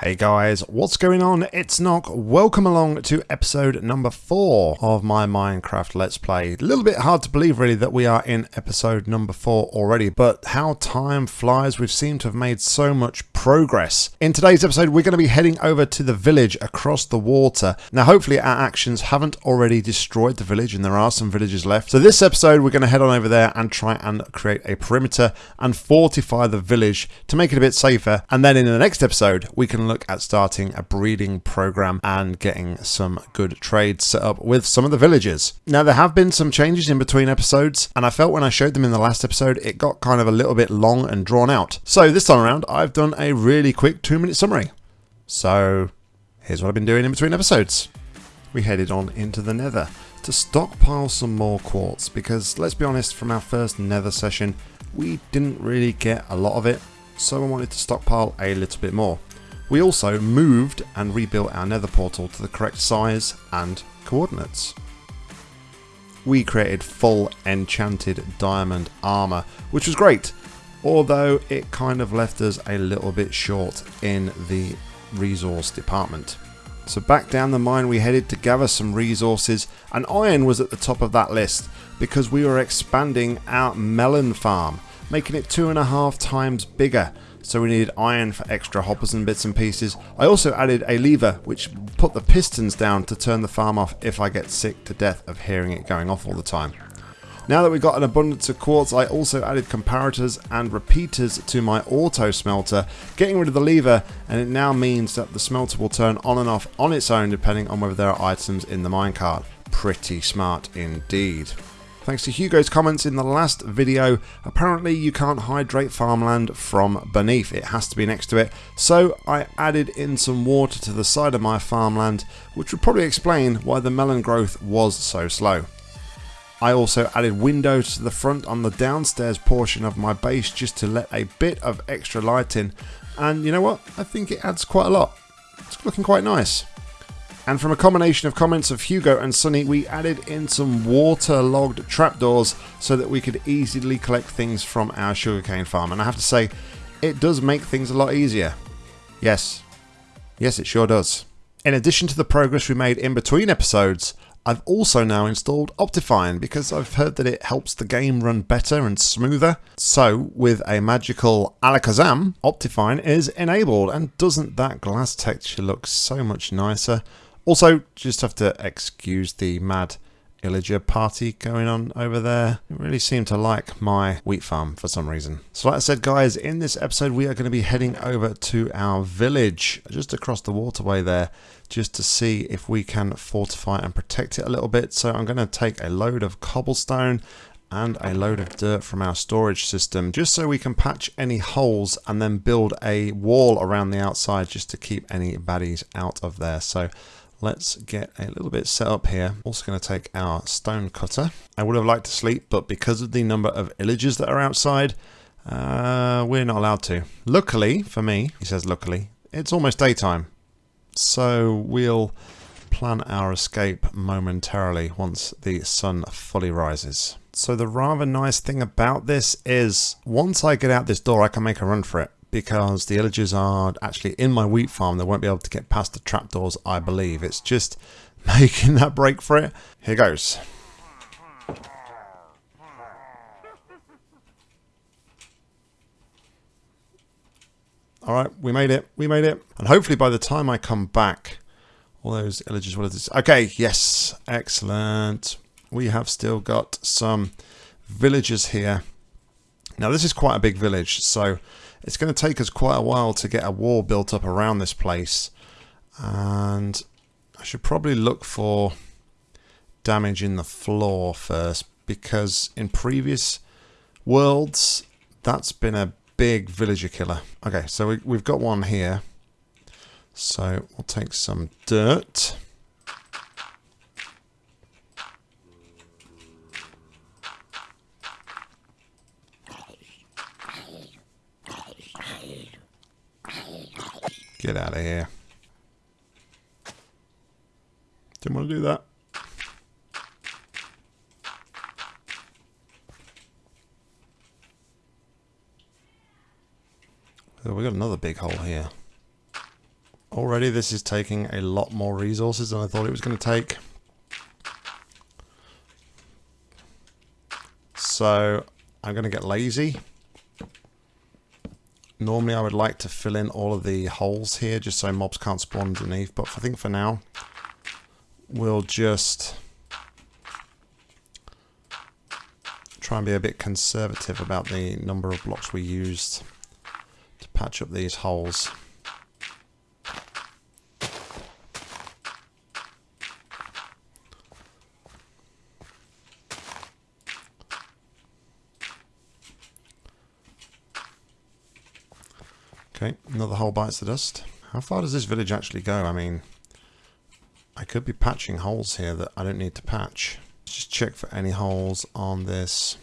Hey guys, what's going on? It's Nock. Welcome along to episode number four of my Minecraft Let's Play. A little bit hard to believe really that we are in episode number four already, but how time flies, we've seemed to have made so much progress. In today's episode, we're going to be heading over to the village across the water. Now, hopefully our actions haven't already destroyed the village and there are some villages left. So this episode, we're going to head on over there and try and create a perimeter and fortify the village to make it a bit safer. And then in the next episode, we can look at starting a breeding program and getting some good trades set up with some of the villagers. Now, there have been some changes in between episodes, and I felt when I showed them in the last episode, it got kind of a little bit long and drawn out. So this time around, I've done a really quick two minute summary. So here's what I've been doing in between episodes. We headed on into the nether to stockpile some more quartz because let's be honest, from our first nether session, we didn't really get a lot of it, so I wanted to stockpile a little bit more. We also moved and rebuilt our nether portal to the correct size and coordinates. We created full enchanted diamond armor, which was great, although it kind of left us a little bit short in the resource department. So back down the mine we headed to gather some resources and iron was at the top of that list because we were expanding our melon farm, making it two and a half times bigger so we needed iron for extra hoppers and bits and pieces. I also added a lever which put the pistons down to turn the farm off if I get sick to death of hearing it going off all the time. Now that we've got an abundance of quartz, I also added comparators and repeaters to my auto smelter, getting rid of the lever, and it now means that the smelter will turn on and off on its own depending on whether there are items in the minecart. Pretty smart indeed. Thanks to Hugo's comments in the last video, apparently you can't hydrate farmland from beneath, it has to be next to it. So I added in some water to the side of my farmland, which would probably explain why the melon growth was so slow. I also added windows to the front on the downstairs portion of my base just to let a bit of extra light in. And you know what? I think it adds quite a lot. It's looking quite nice. And from a combination of comments of Hugo and Sunny, we added in some waterlogged trapdoors so that we could easily collect things from our sugarcane farm. And I have to say, it does make things a lot easier. Yes. Yes, it sure does. In addition to the progress we made in between episodes, I've also now installed Optifine because I've heard that it helps the game run better and smoother. So with a magical Alakazam, Optifine is enabled and doesn't that glass texture look so much nicer? Also, just have to excuse the mad illager party going on over there. It really seemed to like my wheat farm for some reason. So like I said guys, in this episode we are going to be heading over to our village just across the waterway there just to see if we can fortify and protect it a little bit. So I'm going to take a load of cobblestone and a load of dirt from our storage system just so we can patch any holes and then build a wall around the outside just to keep any baddies out of there. So Let's get a little bit set up here. Also going to take our stone cutter. I would have liked to sleep, but because of the number of illagers that are outside, uh, we're not allowed to. Luckily, for me, he says luckily, it's almost daytime. So we'll plan our escape momentarily once the sun fully rises. So the rather nice thing about this is once I get out this door, I can make a run for it because the illagers are actually in my wheat farm. They won't be able to get past the trapdoors, I believe. It's just making that break for it. Here goes. Alright, we made it. We made it. And hopefully by the time I come back, all those illagers will have... Okay, yes. Excellent. We have still got some villagers here. Now this is quite a big village, so it's going to take us quite a while to get a wall built up around this place. And I should probably look for damage in the floor first because in previous worlds that's been a big villager killer. Okay, so we, we've got one here. So we'll take some dirt. Get out of here. Didn't want to do that. Oh, we got another big hole here. Already this is taking a lot more resources than I thought it was going to take. So I'm going to get lazy. Normally I would like to fill in all of the holes here just so mobs can't spawn underneath, but I think for now we'll just try and be a bit conservative about the number of blocks we used to patch up these holes. Okay, another hole bites the dust. How far does this village actually go? I mean, I could be patching holes here that I don't need to patch. Just check for any holes on this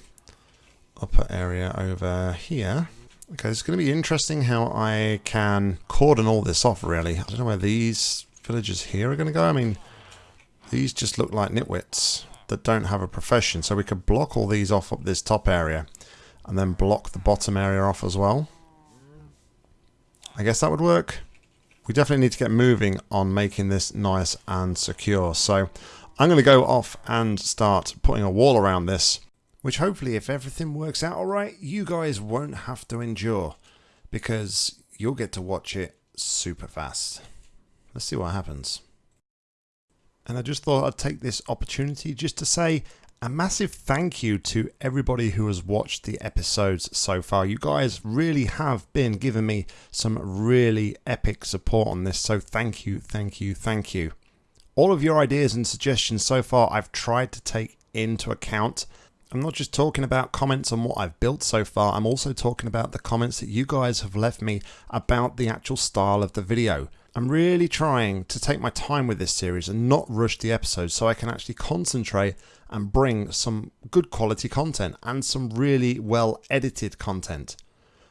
upper area over here. Okay, it's going to be interesting how I can cordon all this off, really. I don't know where these villages here are going to go. I mean, these just look like nitwits that don't have a profession. So we could block all these off up this top area and then block the bottom area off as well. I guess that would work. We definitely need to get moving on making this nice and secure. So I'm going to go off and start putting a wall around this, which hopefully if everything works out alright, you guys won't have to endure because you'll get to watch it super fast. Let's see what happens. And I just thought I'd take this opportunity just to say a massive thank you to everybody who has watched the episodes so far. You guys really have been giving me some really epic support on this, so thank you, thank you, thank you. All of your ideas and suggestions so far I've tried to take into account. I'm not just talking about comments on what I've built so far, I'm also talking about the comments that you guys have left me about the actual style of the video. I'm really trying to take my time with this series and not rush the episodes so I can actually concentrate and bring some good quality content and some really well edited content.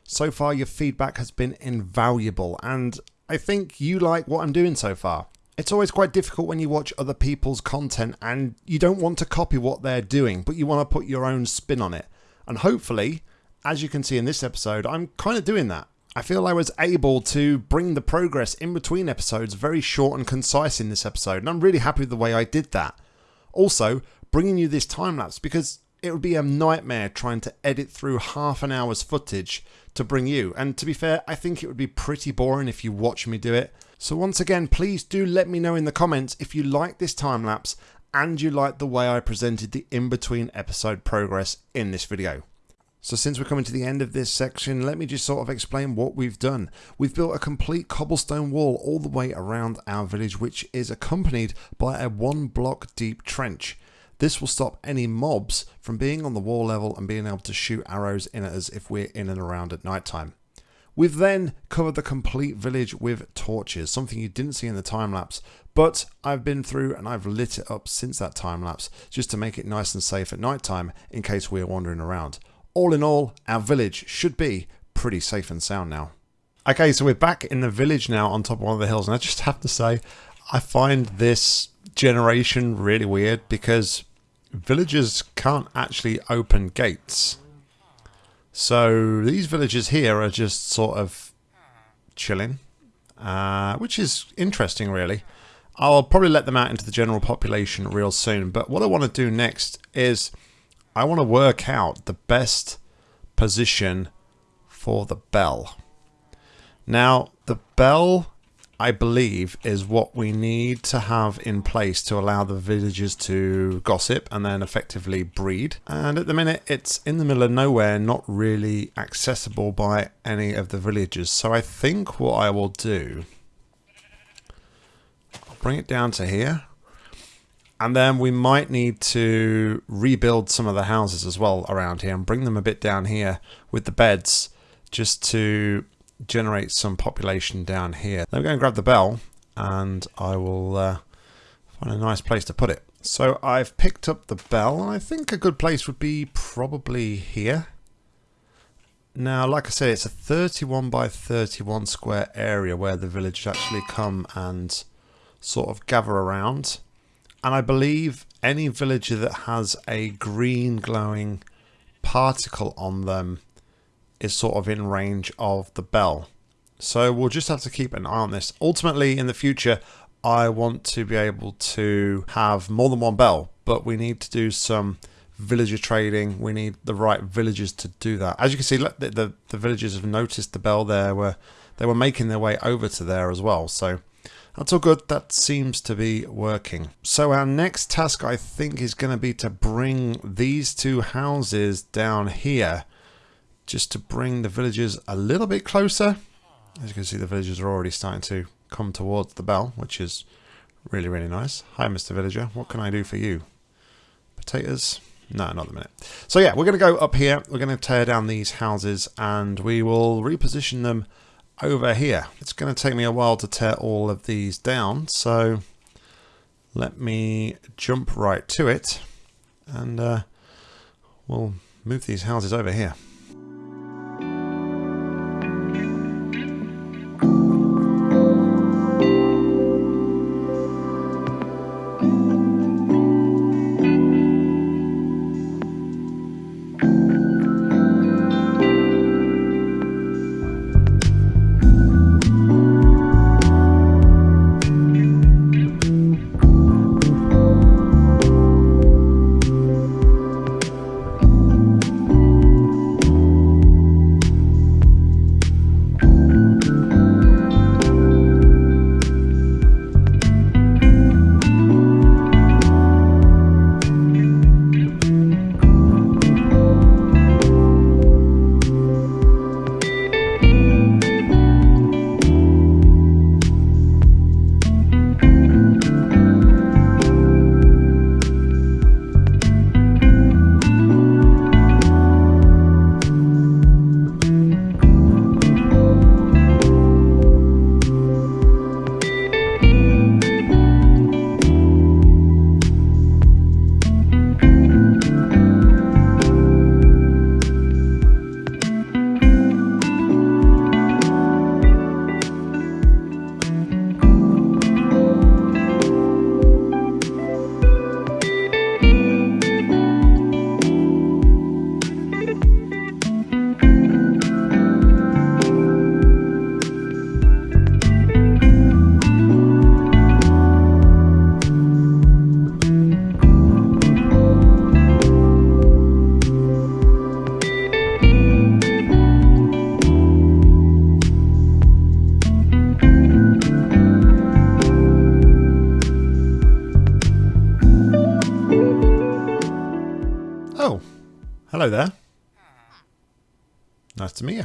So far your feedback has been invaluable and I think you like what I'm doing so far. It's always quite difficult when you watch other people's content and you don't want to copy what they're doing but you want to put your own spin on it. And hopefully, as you can see in this episode, I'm kind of doing that. I feel I was able to bring the progress in between episodes very short and concise in this episode and I'm really happy with the way I did that. Also, bringing you this time lapse because it would be a nightmare trying to edit through half an hour's footage to bring you. And to be fair, I think it would be pretty boring if you watch me do it. So once again, please do let me know in the comments if you like this time lapse and you like the way I presented the in-between episode progress in this video. So since we're coming to the end of this section, let me just sort of explain what we've done. We've built a complete cobblestone wall all the way around our village, which is accompanied by a one block deep trench. This will stop any mobs from being on the wall level and being able to shoot arrows in at us if we're in and around at night time. We've then covered the complete village with torches, something you didn't see in the time lapse, but I've been through and I've lit it up since that time lapse just to make it nice and safe at night time in case we're wandering around. All in all, our village should be pretty safe and sound now. Okay, so we're back in the village now on top of one of the hills, and I just have to say, I find this generation really weird because villagers can't actually open gates. So these villagers here are just sort of chilling, uh, which is interesting really. I'll probably let them out into the general population real soon, but what I want to do next is I want to work out the best position for the bell. Now, the bell I believe, is what we need to have in place to allow the villagers to gossip and then effectively breed. And at the minute, it's in the middle of nowhere, not really accessible by any of the villagers. So I think what I will do, I'll bring it down to here. And then we might need to rebuild some of the houses as well around here and bring them a bit down here with the beds just to generate some population down here. Then we're going to grab the bell and I will uh, find a nice place to put it. So I've picked up the bell and I think a good place would be probably here. Now, like I said, it's a 31 by 31 square area where the village actually come and sort of gather around. And I believe any villager that has a green glowing particle on them is sort of in range of the bell. So we'll just have to keep an eye on this. Ultimately, in the future, I want to be able to have more than one bell, but we need to do some villager trading. We need the right villagers to do that. As you can see, the, the, the villagers have noticed the bell there. Where they were making their way over to there as well. So that's all good. That seems to be working. So our next task, I think, is going to be to bring these two houses down here. Just to bring the villagers a little bit closer. As you can see, the villagers are already starting to come towards the bell, which is really, really nice. Hi, Mr. Villager. What can I do for you? Potatoes? No, not the minute. So yeah, we're going to go up here. We're going to tear down these houses and we will reposition them over here. It's going to take me a while to tear all of these down, so let me jump right to it and uh, we'll move these houses over here.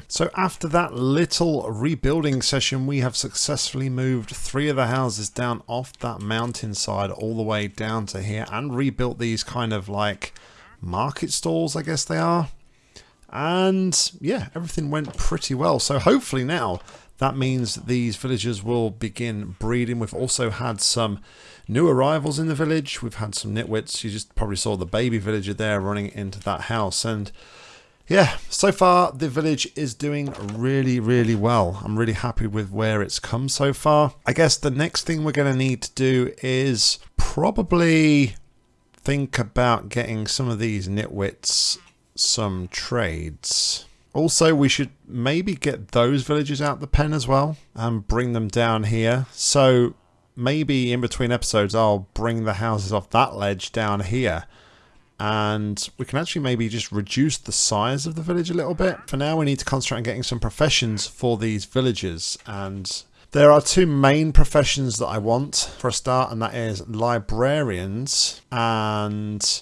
So after that little rebuilding session, we have successfully moved three of the houses down off that mountainside all the way down to here and rebuilt these kind of like market stalls, I guess they are. And yeah, everything went pretty well. So hopefully now that means these villagers will begin breeding. We've also had some new arrivals in the village. We've had some nitwits. You just probably saw the baby villager there running into that house. And yeah, so far the village is doing really, really well. I'm really happy with where it's come so far. I guess the next thing we're going to need to do is probably think about getting some of these nitwits some trades. Also, we should maybe get those villagers out the pen as well and bring them down here. So maybe in between episodes I'll bring the houses off that ledge down here and we can actually maybe just reduce the size of the village a little bit. For now we need to concentrate on getting some professions for these villagers and there are two main professions that I want for a start and that is librarians and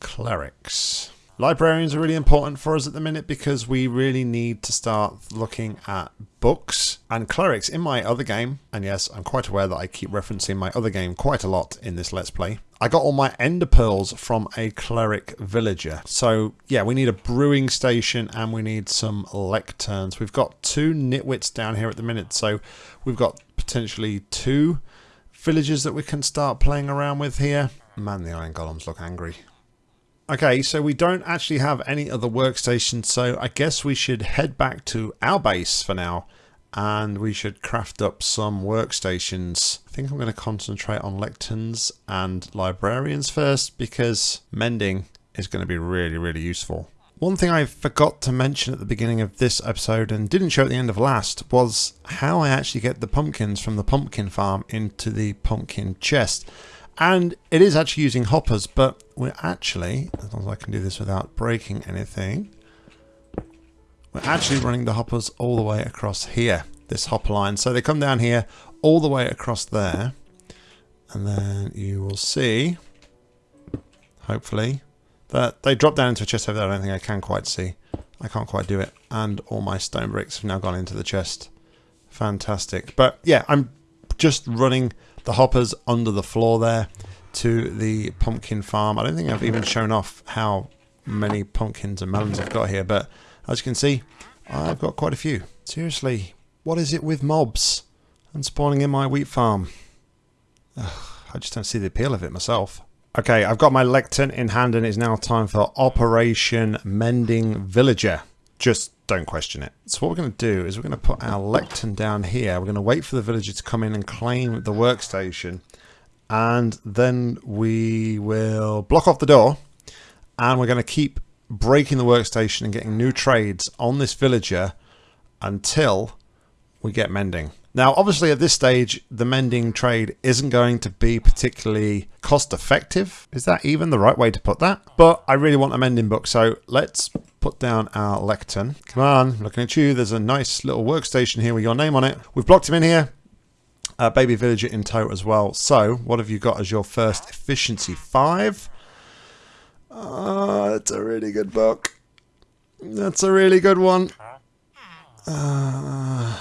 clerics. Librarians are really important for us at the minute because we really need to start looking at books and clerics in my other game. And yes, I'm quite aware that I keep referencing my other game quite a lot in this Let's Play. I got all my ender pearls from a cleric villager. So yeah, we need a brewing station and we need some lecterns. We've got two nitwits down here at the minute. So we've got potentially two villagers that we can start playing around with here. Man, the iron golems look angry. Okay, so we don't actually have any other workstations, so I guess we should head back to our base for now and we should craft up some workstations. I think I'm going to concentrate on lecterns and librarians first because mending is going to be really, really useful. One thing I forgot to mention at the beginning of this episode and didn't show at the end of last was how I actually get the pumpkins from the pumpkin farm into the pumpkin chest. And it is actually using hoppers, but we're actually, as long as I can do this without breaking anything, we're actually running the hoppers all the way across here, this hopper line. So they come down here all the way across there. And then you will see, hopefully, that they drop down into a chest over there. I don't think I can quite see. I can't quite do it. And all my stone bricks have now gone into the chest. Fantastic. But yeah, I'm just running the hoppers under the floor there to the pumpkin farm. I don't think I've even shown off how many pumpkins and melons I've got here, but as you can see, I've got quite a few. Seriously, what is it with mobs and spawning in my wheat farm? Ugh, I just don't see the appeal of it myself. Okay, I've got my lectern in hand and it's now time for Operation Mending Villager. Just don't question it. So what we're going to do is we're going to put our lectern down here. We're going to wait for the villager to come in and claim the workstation. And then we will block off the door. And we're going to keep breaking the workstation and getting new trades on this villager until we get mending. Now, obviously at this stage, the mending trade isn't going to be particularly cost effective. Is that even the right way to put that? But I really want a mending book, so let's put down our lectern. Come on, looking at you. There's a nice little workstation here with your name on it. We've blocked him in here. Uh, baby villager in tow as well. So, what have you got as your first efficiency? Five. Oh, that's a really good book. That's a really good one. Uh,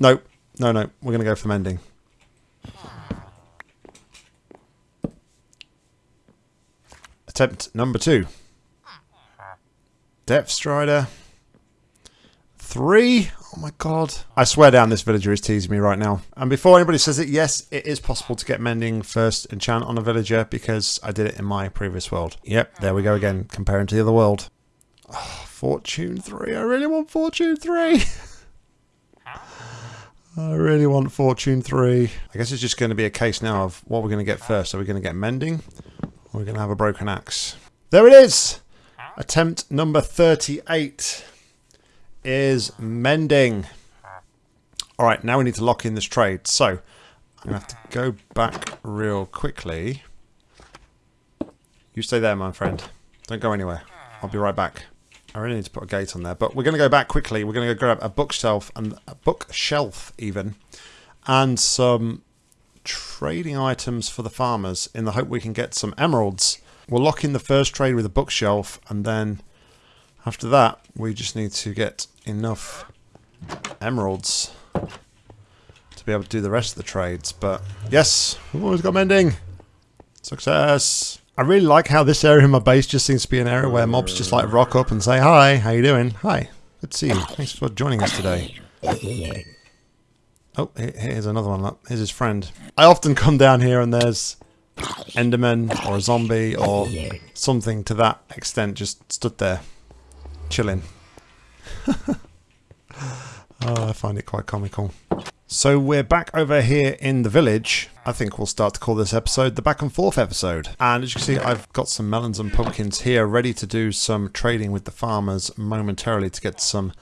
no, no, no. We're going to go for mending. Attempt number two. Depth Strider. Three. Oh my god. I swear down this villager is teasing me right now. And before anybody says it, yes, it is possible to get mending first enchant on a villager because I did it in my previous world. Yep, there we go again, comparing to the other world. Oh, Fortune 3. I really want Fortune 3. I really want Fortune 3. I guess it's just going to be a case now of what we're going to get first. Are we going to get mending? Or are we going to have a broken axe? There it is! Attempt number 38 is mending. Alright, now we need to lock in this trade. So, I'm going to have to go back real quickly. You stay there, my friend. Don't go anywhere. I'll be right back. I really need to put a gate on there. But we're going to go back quickly. We're going to go grab a bookshelf, and a bookshelf even, and some trading items for the farmers in the hope we can get some emeralds. We'll lock in the first trade with a bookshelf, and then after that, we just need to get enough emeralds to be able to do the rest of the trades. But yes, we've always got mending. Success. I really like how this area in my base just seems to be an area where mobs just like rock up and say, Hi, how you doing? Hi, good to see you. Thanks for joining us today. Oh, here's another one. Here's his friend. I often come down here and there's Enderman or a zombie or something to that extent just stood there, chilling. oh, I find it quite comical. So we're back over here in the village. I think we'll start to call this episode the back and forth episode. And as you can see, I've got some melons and pumpkins here ready to do some trading with the farmers momentarily to get some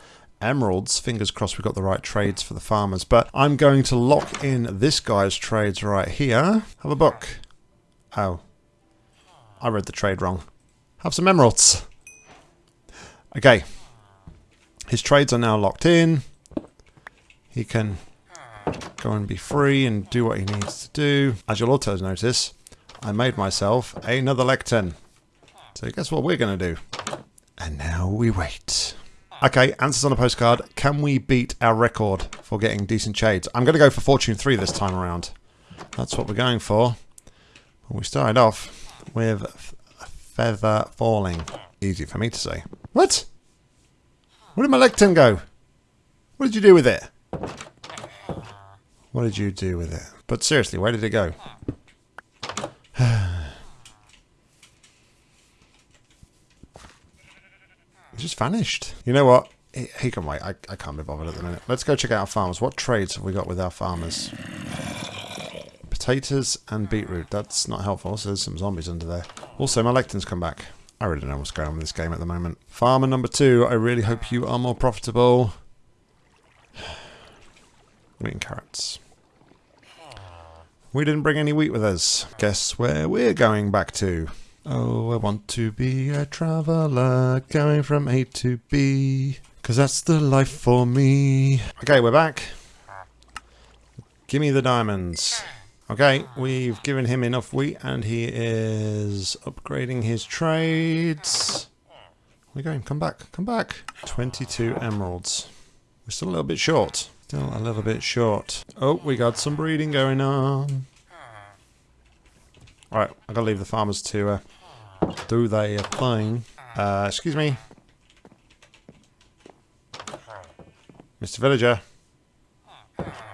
emeralds. Fingers crossed we've got the right trades for the farmers. But I'm going to lock in this guy's trades right here. Have a book. Oh. I read the trade wrong. Have some emeralds. Okay. His trades are now locked in. He can go and be free and do what he needs to do. As you'll also notice, I made myself another lectern. So guess what we're going to do? And now we wait. Okay, answers on a postcard. Can we beat our record for getting decent shades? I'm going to go for Fortune 3 this time around. That's what we're going for. We started off with a feather falling. Easy for me to say. What? Where did my lectern go? What did you do with it? What did you do with it? But seriously, where did it go? it just vanished. You know what? He, he can wait. I, I can't be bothered at the minute. Let's go check out our farmers. What trades have we got with our farmers? Potatoes and beetroot. That's not helpful. So there's some zombies under there. Also, my lectern's come back. I really don't know what's going on with this game at the moment. Farmer number two, I really hope you are more profitable. And carrots. We didn't bring any wheat with us. Guess where we're going back to? Oh, I want to be a traveller, going from A to B. Because that's the life for me. Okay, we're back. Give me the diamonds. Okay, we've given him enough wheat and he is upgrading his trades. You going? Come back. Come back. 22 emeralds. We're still a little bit short. Still a little bit short. Oh, we got some breeding going on. Alright, i got to leave the farmers to uh, do their thing. Uh, excuse me. Mr. Villager.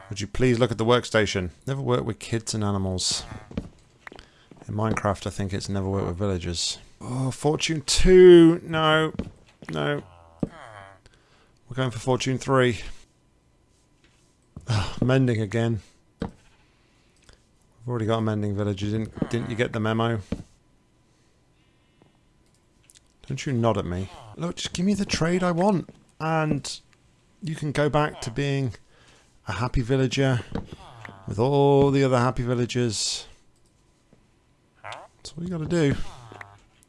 Would you please look at the workstation? Never work with kids and animals. In Minecraft, I think it's never work with villagers. Oh, Fortune 2! No. No. We're going for Fortune 3. Mending again. I've already got a mending villager. Didn't, didn't you get the memo? Don't you nod at me. Look, just give me the trade I want. And you can go back to being a happy villager with all the other happy villagers. That's all you got to do.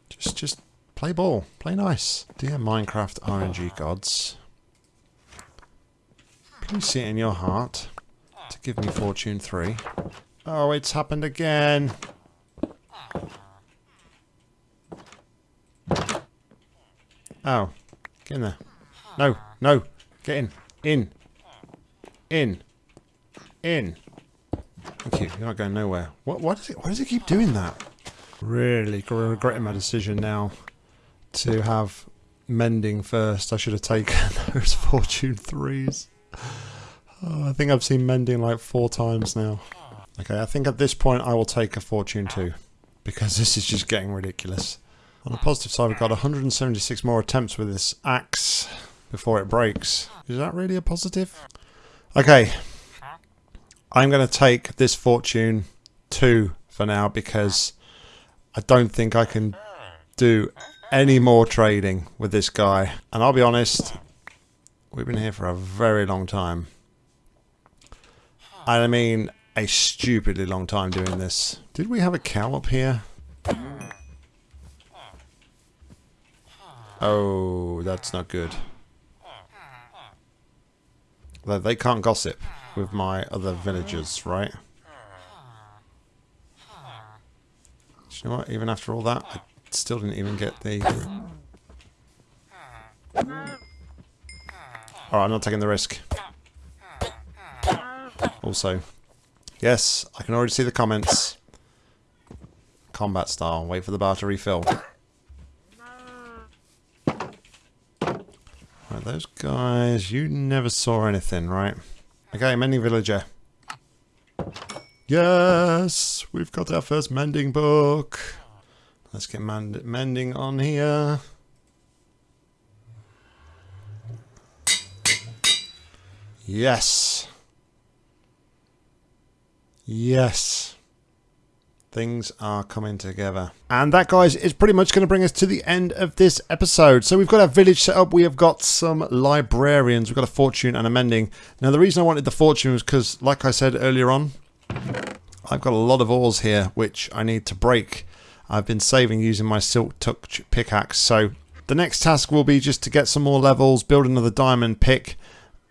Just, just play ball, play nice. Dear Minecraft RNG gods, please see it in your heart to give me Fortune 3. Oh, it's happened again. Oh, get in there. No, no, get in, in. In. In. Thank you. You're not going nowhere. What? Why does it? Why does it keep doing that? Really regretting my decision now to have mending first. I should have taken those fortune threes. Oh, I think I've seen mending like four times now. Okay, I think at this point I will take a fortune two because this is just getting ridiculous. On the positive side, we've got 176 more attempts with this axe before it breaks. Is that really a positive? Okay. I'm going to take this fortune 2 for now because I don't think I can do any more trading with this guy. And I'll be honest, we've been here for a very long time. I mean, a stupidly long time doing this. Did we have a cow up here? Oh, that's not good. They can't gossip with my other villagers, right? you know what? Even after all that, I still didn't even get the... Alright, I'm not taking the risk. Also, yes, I can already see the comments. Combat style. Wait for the bar to refill. Right, those guys, you never saw anything, right? Okay, mending villager. Yes, we've got our first mending book. Let's get mend mending on here. Yes. Yes. Things are coming together. And that, guys, is pretty much going to bring us to the end of this episode. So we've got our village set up. We have got some librarians. We've got a fortune and a mending. Now, the reason I wanted the fortune was because, like I said earlier on, I've got a lot of ores here, which I need to break. I've been saving using my silk touch pickaxe. So the next task will be just to get some more levels, build another diamond pick,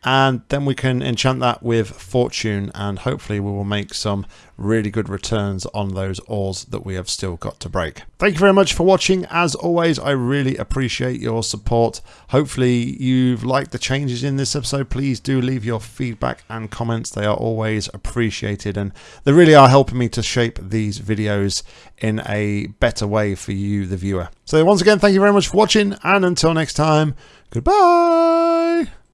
and then we can enchant that with fortune and hopefully we will make some really good returns on those ores that we have still got to break. Thank you very much for watching. As always, I really appreciate your support. Hopefully you've liked the changes in this episode. Please do leave your feedback and comments. They are always appreciated and they really are helping me to shape these videos in a better way for you, the viewer. So once again, thank you very much for watching and until next time, goodbye.